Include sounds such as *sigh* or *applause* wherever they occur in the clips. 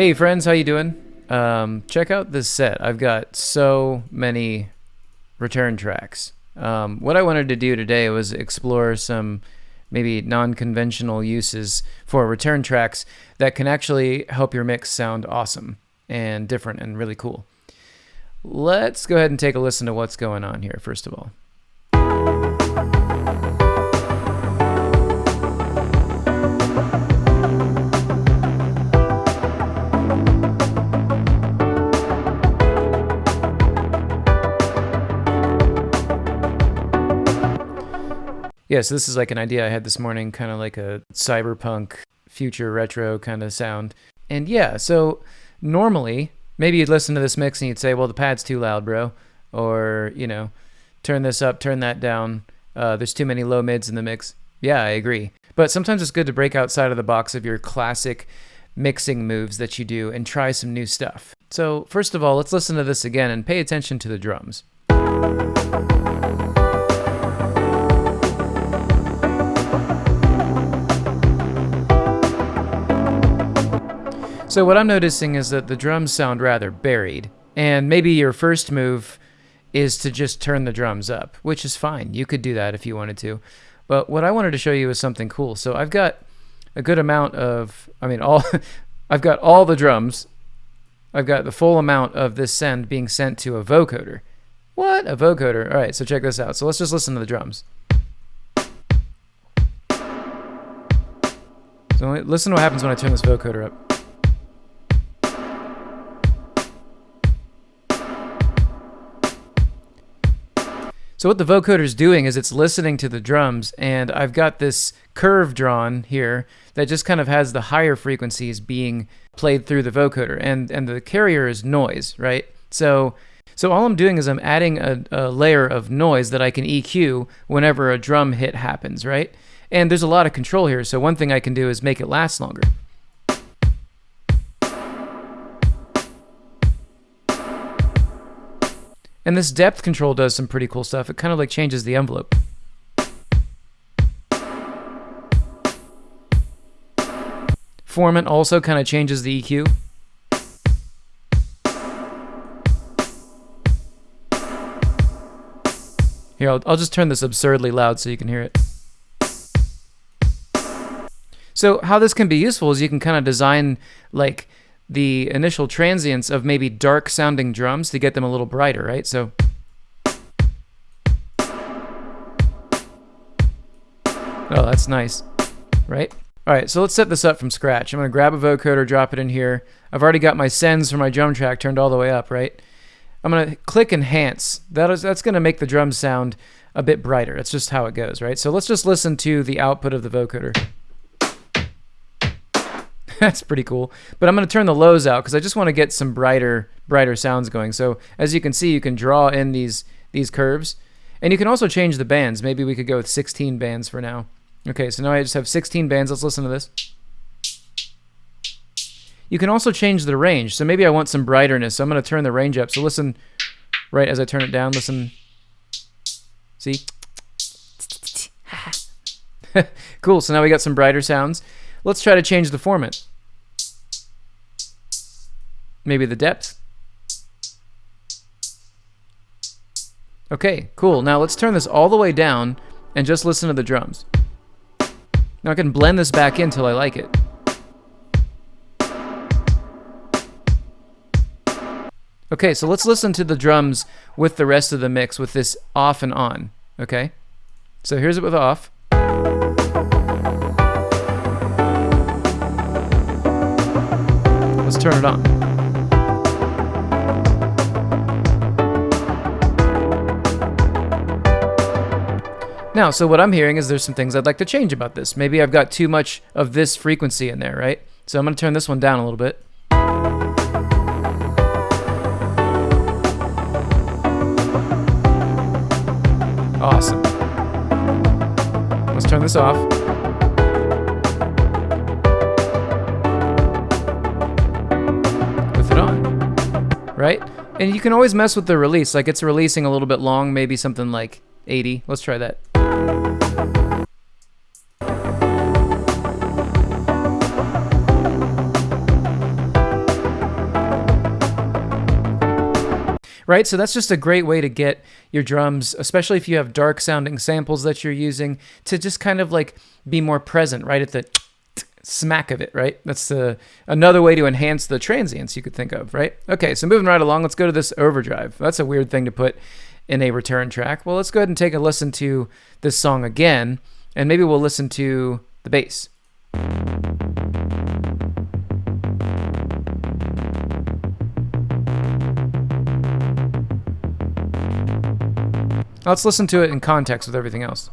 Hey friends, how you doing? Um, check out this set. I've got so many return tracks. Um, what I wanted to do today was explore some maybe non-conventional uses for return tracks that can actually help your mix sound awesome and different and really cool. Let's go ahead and take a listen to what's going on here first of all. Yeah, so this is like an idea I had this morning, kind of like a cyberpunk future retro kind of sound. And yeah, so normally maybe you'd listen to this mix and you'd say, well, the pad's too loud, bro. Or, you know, turn this up, turn that down. Uh, there's too many low mids in the mix. Yeah, I agree. But sometimes it's good to break outside of the box of your classic mixing moves that you do and try some new stuff. So, first of all, let's listen to this again and pay attention to the drums. So what I'm noticing is that the drums sound rather buried. And maybe your first move is to just turn the drums up, which is fine. You could do that if you wanted to. But what I wanted to show you is something cool. So I've got a good amount of, I mean, all, *laughs* I've got all the drums. I've got the full amount of this send being sent to a vocoder. What? A vocoder. All right, so check this out. So let's just listen to the drums. So listen to what happens when I turn this vocoder up. So what the vocoder is doing is it's listening to the drums, and I've got this curve drawn here that just kind of has the higher frequencies being played through the vocoder, and and the carrier is noise, right? So so all I'm doing is I'm adding a, a layer of noise that I can EQ whenever a drum hit happens, right? And there's a lot of control here, so one thing I can do is make it last longer. And this depth control does some pretty cool stuff. It kind of like changes the envelope. Formant also kind of changes the EQ. Here, I'll, I'll just turn this absurdly loud so you can hear it. So how this can be useful is you can kind of design like the initial transients of maybe dark sounding drums to get them a little brighter, right? So. Oh, that's nice, right? All right, so let's set this up from scratch. I'm gonna grab a vocoder, drop it in here. I've already got my sends for my drum track turned all the way up, right? I'm gonna click enhance. That is, that's gonna make the drums sound a bit brighter. That's just how it goes, right? So let's just listen to the output of the vocoder. *laughs* That's pretty cool. But I'm going to turn the lows out because I just want to get some brighter, brighter sounds going. So as you can see, you can draw in these these curves, and you can also change the bands. Maybe we could go with 16 bands for now. Okay, so now I just have 16 bands. Let's listen to this. You can also change the range. So maybe I want some brighterness. So I'm going to turn the range up. So listen right as I turn it down. Listen. See? *laughs* cool. So now we got some brighter sounds. Let's try to change the formant maybe the depth. Okay, cool. Now let's turn this all the way down and just listen to the drums. Now I can blend this back in till I like it. Okay, so let's listen to the drums with the rest of the mix with this off and on, okay? So here's it with off. Let's turn it on. Now, so what I'm hearing is there's some things I'd like to change about this. Maybe I've got too much of this frequency in there, right? So I'm going to turn this one down a little bit. Awesome. Let's turn this off. With it on, right? And you can always mess with the release. Like it's releasing a little bit long, maybe something like 80. Let's try that. Right? So that's just a great way to get your drums, especially if you have dark sounding samples that you're using, to just kind of like be more present right at the smack of it, right? That's the, another way to enhance the transients you could think of, right? Okay, so moving right along, let's go to this overdrive. That's a weird thing to put in a return track. Well, let's go ahead and take a listen to this song again, and maybe we'll listen to the bass. Let's listen to it in context with everything else.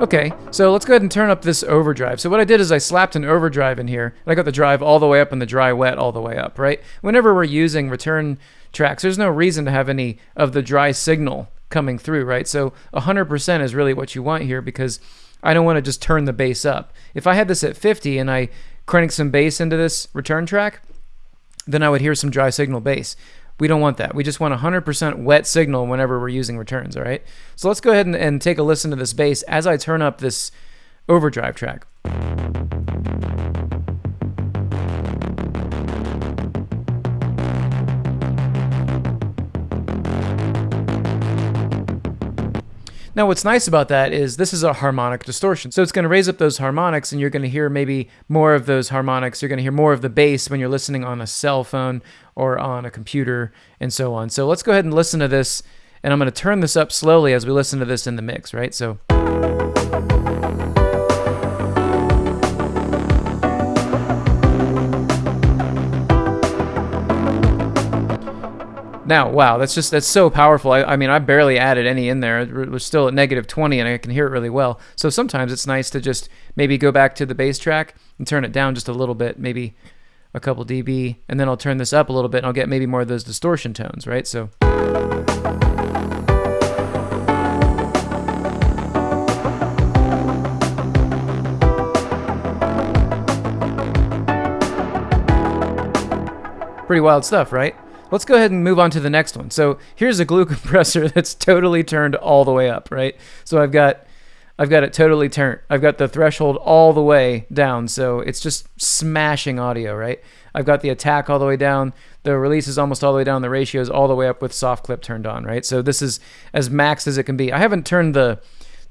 Okay, so let's go ahead and turn up this overdrive. So what I did is I slapped an overdrive in here, and I got the drive all the way up and the dry wet all the way up, right? Whenever we're using return tracks, there's no reason to have any of the dry signal coming through, right? So 100% is really what you want here because I don't want to just turn the bass up. If I had this at 50 and I crank some bass into this return track, then I would hear some dry signal bass. We don't want that. We just want 100% wet signal whenever we're using returns, all right? So let's go ahead and, and take a listen to this bass as I turn up this overdrive track. Now, what's nice about that is this is a harmonic distortion. So it's going to raise up those harmonics, and you're going to hear maybe more of those harmonics. You're going to hear more of the bass when you're listening on a cell phone or on a computer and so on. So let's go ahead and listen to this, and I'm going to turn this up slowly as we listen to this in the mix, right? So. Now, wow, that's just that's so powerful. I, I, mean, I barely added any in there. It was still at negative 20, and I can hear it really well. So sometimes it's nice to just maybe go back to the bass track and turn it down just a little bit, maybe a couple dB, and then I'll turn this up a little bit, and I'll get maybe more of those distortion tones, right? So. Pretty wild stuff, right? Let's go ahead and move on to the next one. So here's a glue *laughs* compressor that's totally turned all the way up, right? So I've got I've got it totally turned. I've got the threshold all the way down, so it's just smashing audio, right? I've got the attack all the way down, the release is almost all the way down, the ratio is all the way up with soft clip turned on, right? So this is as max as it can be. I haven't turned the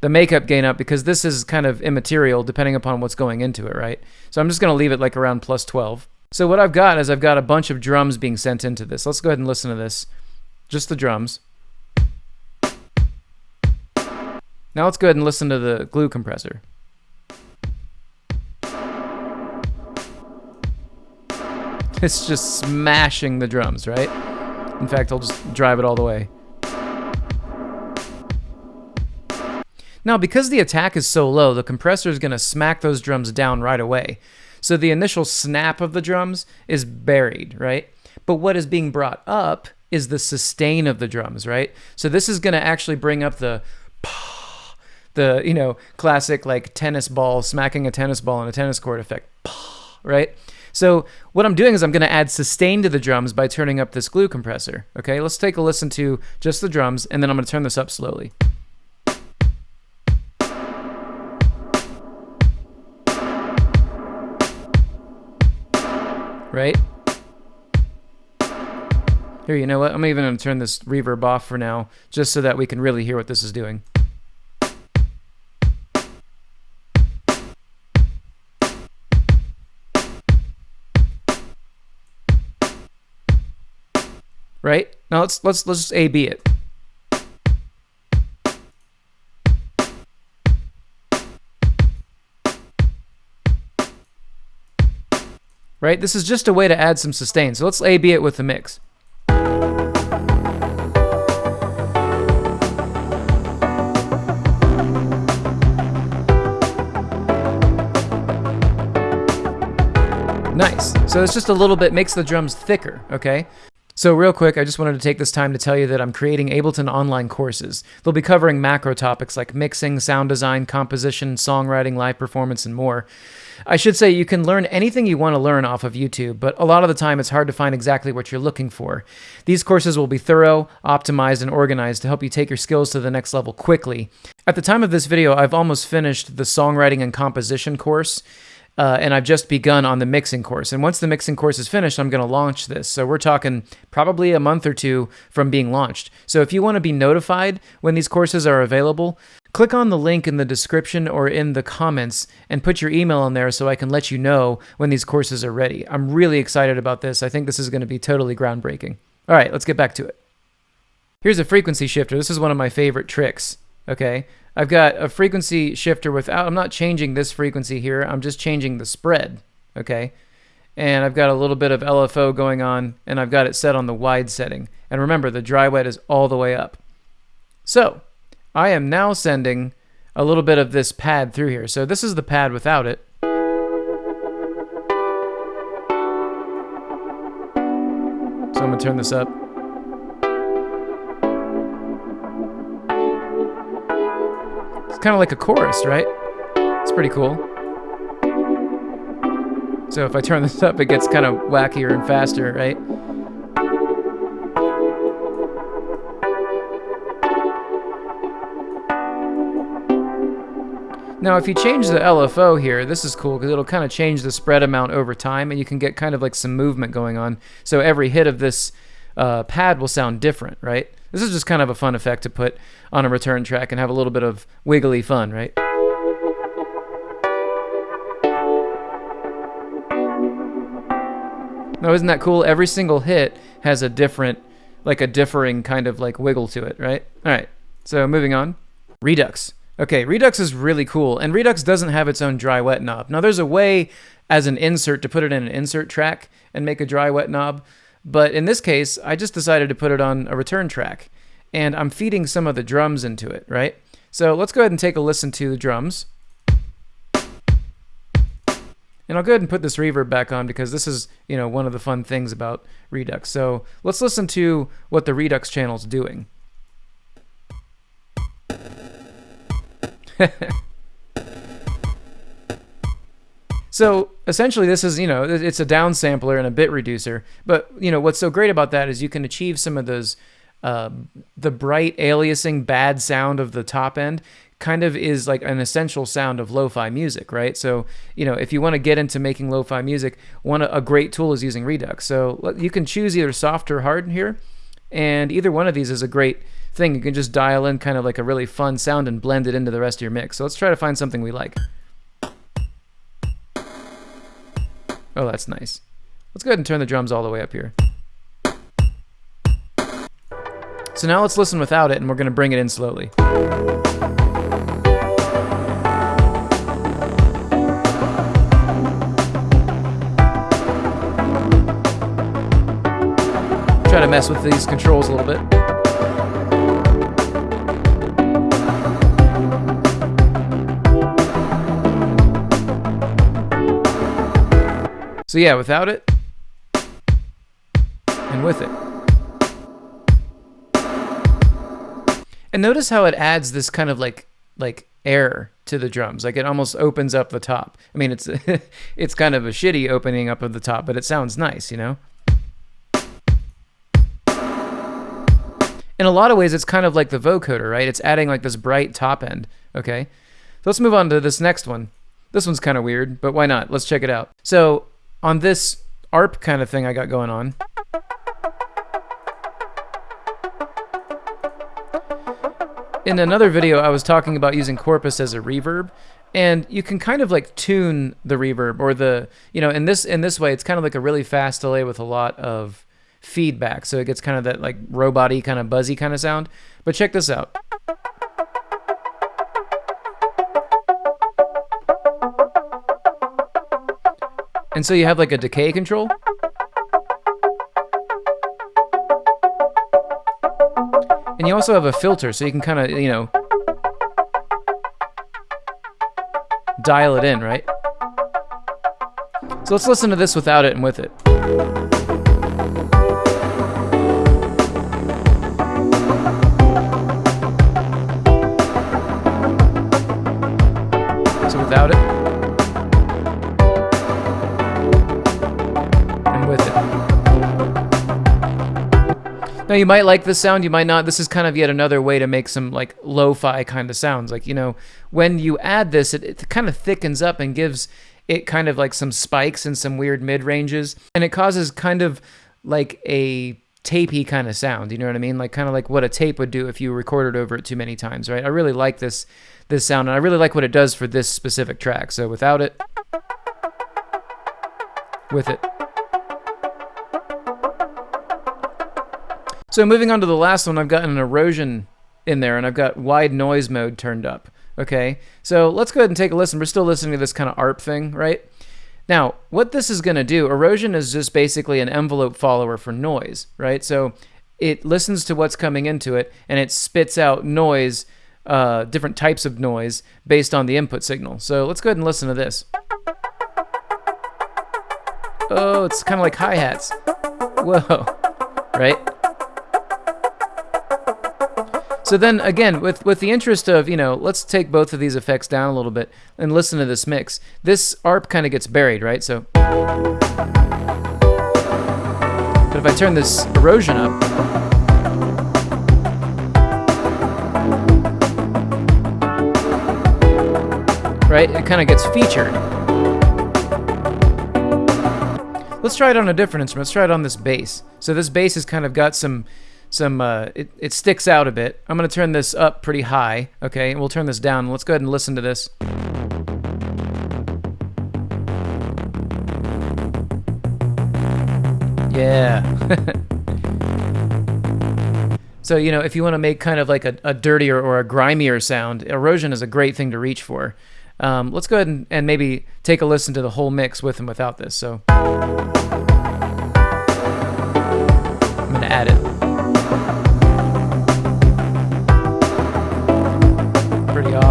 the makeup gain up because this is kind of immaterial depending upon what's going into it, right? So I'm just going to leave it like around plus 12. So what I've got is I've got a bunch of drums being sent into this. Let's go ahead and listen to this. Just the drums. Now let's go ahead and listen to the glue compressor. *laughs* It's just smashing the drums, right? In fact, I'll just drive it all the way. Now, because the attack is so low, the compressor is going to smack those drums down right away. So the initial snap of the drums is buried, right? But what is being brought up is the sustain of the drums, right? So this is going to actually bring up the *sniffs* the, you know, classic like tennis ball smacking a tennis ball on a tennis court effect, *sniffs* right? So what I'm doing is I'm going to add sustain to the drums by turning up this glue compressor. Okay, let's take a listen to just the drums, and then I'm going to turn this up slowly. Right? Here, you know what? I'm even going to turn this reverb off for now, just so that we can really hear what this is doing. Right? Now let's let's let's just A B it. Right? This is just a way to add some sustain. So let's A-B it with the mix. Nice. So it's just a little bit, makes the drums thicker, okay? So, real quick, I just wanted to take this time to tell you that I'm creating Ableton online courses. They'll be covering macro topics like mixing, sound design, composition, songwriting, live performance, and more. I should say you can learn anything you want to learn off of YouTube, but a lot of the time it's hard to find exactly what you're looking for. These courses will be thorough, optimized, and organized to help you take your skills to the next level quickly. At the time of this video, I've almost finished the songwriting and composition course. Uh, and I've just begun on the mixing course. And once the mixing course is finished, I'm going to launch this. So we're talking probably a month or two from being launched. So if you want to be notified when these courses are available, click on the link in the description or in the comments and put your email in there so I can let you know when these courses are ready. I'm really excited about this. I think this is going to be totally groundbreaking. All right, let's get back to it. Here's a frequency shifter. This is one of my favorite tricks. Okay, I've got a frequency shifter without, I'm not changing this frequency here, I'm just changing the spread, okay? And I've got a little bit of LFO going on, and I've got it set on the wide setting. And remember, the dry wet is all the way up. So, I am now sending a little bit of this pad through here. So this is the pad without it. So I'm to turn this up. Kind of like a chorus, right? It's pretty cool. So if I turn this up, it gets kind of wackier and faster, right? Now, if you change the LFO here, this is cool because it'll kind of change the spread amount over time and you can get kind of like some movement going on. So every hit of this uh, pad will sound different, right? This is just kind of a fun effect to put on a return track and have a little bit of wiggly fun, right? Now, isn't that cool? Every single hit has a different, like a differing kind of like wiggle to it, right? All right, so moving on. Redux. Okay, Redux is really cool, and Redux doesn't have its own dry wet knob. Now, there's a way as an insert to put it in an insert track and make a dry wet knob, but in this case, I just decided to put it on a return track and I'm feeding some of the drums into it, right? So let's go ahead and take a listen to the drums. And I'll go ahead and put this reverb back on because this is, you know, one of the fun things about Redux. So let's listen to what the Redux channel is doing. *laughs* So essentially, this is you know it's a downsampler and a bit reducer. But you know what's so great about that is you can achieve some of those uh, the bright aliasing bad sound of the top end kind of is like an essential sound of lo-fi music, right? So, you know, if you want to get into making lo-fi music, one a great tool is using Redux. So you can choose either soft or hard here, and either one of these is a great thing. You can just dial in kind of like a really fun sound and blend it into the rest of your mix. So let's try to find something we like. Oh, that's nice. Let's go ahead and turn the drums all the way up here. So now let's listen without it, and we're going to bring it in slowly. Try to mess with these controls a little bit. So yeah, without it and with it. And notice how it adds this kind of like like air to the drums. Like it almost opens up the top. I mean, it's *laughs* it's kind of a shitty opening up of the top, but it sounds nice, you know? In a lot of ways, it's kind of like the vocoder, right? It's adding like this bright top end, okay? So let's move on to this next one. This one's kind of weird, but why not? Let's check it out. So on this ARP kind of thing I got going on. In another video, I was talking about using Corpus as a reverb, and you can kind of like tune the reverb or the, you know, in this in this way, it's kind of like a really fast delay with a lot of feedback, so it gets kind of that like roboty kind of buzzy kind of sound. But check this out. And so you have like a decay control. And you also have a filter, so you can kind of, you know, dial it in, right? So let's listen to this without it and with it. Now you might like this sound, you might not. This is kind of yet another way to make some like lo-fi kind of sounds. Like, you know, when you add this, it, it kind of thickens up and gives it kind of like some spikes and some weird mid ranges. And it causes kind of like a tapey kind of sound. You know what I mean? Like kind of like what a tape would do if you recorded over it too many times, right? I really like this this sound and I really like what it does for this specific track. So without it, with it. So moving on to the last one, I've got an erosion in there and I've got wide noise mode turned up. Okay, so let's go ahead and take a listen. We're still listening to this kind of ARP thing, right? Now, what this is going to do, erosion is just basically an envelope follower for noise, right? So it listens to what's coming into it and it spits out noise, uh, different types of noise based on the input signal. So let's go ahead and listen to this. Oh, it's kind of like hi-hats. Whoa, right? So then again, with, with the interest of, you know, let's take both of these effects down a little bit and listen to this mix. This ARP kind of gets buried, right? So, but if I turn this erosion up, right, it kind of gets featured. Let's try it on a different instrument. Let's try it on this bass. So this bass has kind of got some some uh, it, it sticks out a bit. I'm going to turn this up pretty high, okay? And we'll turn this down. Let's go ahead and listen to this. Yeah. *laughs* so, you know, if you want to make kind of like a, a, dirtier or a grimier sound, erosion is a great thing to reach for. Um, let's go ahead and, and maybe take a listen to the whole mix with and without this. So I'm going to add it.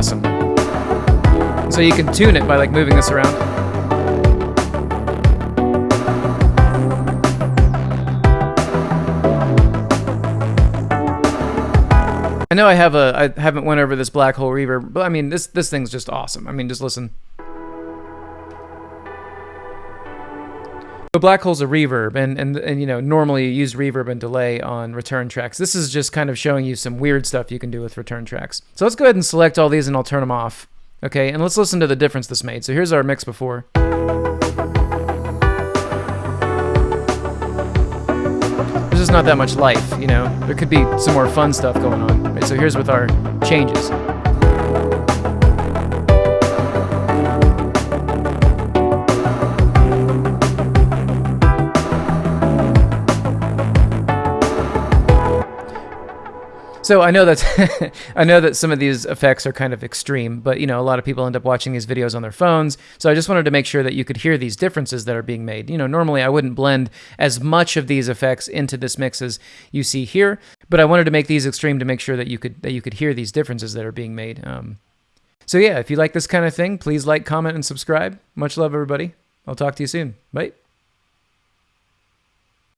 Awesome. So you can tune it by like moving this around. I know I have a I haven't went over this black hole reverb, but I mean this this thing's just awesome. I mean just listen. So black hole's a reverb, and, and and you know normally you use reverb and delay on return tracks. This is just kind of showing you some weird stuff you can do with return tracks. So let's go ahead and select all these, and I'll turn them off. Okay, and let's listen to the difference this made. So here's our mix before. There's just not that much life, you know. There could be some more fun stuff going on. Right, so here's with our changes. So I know that *laughs* I know that some of these effects are kind of extreme, but you know, a lot of people end up watching these videos on their phones. So I just wanted to make sure that you could hear these differences that are being made. You know, normally I wouldn't blend as much of these effects into this mix as you see here, but I wanted to make these extreme to make sure that you could that you could hear these differences that are being made. Um, so yeah, if you like this kind of thing, please like, comment, and subscribe. Much love, everybody. I'll talk to you soon. Bye.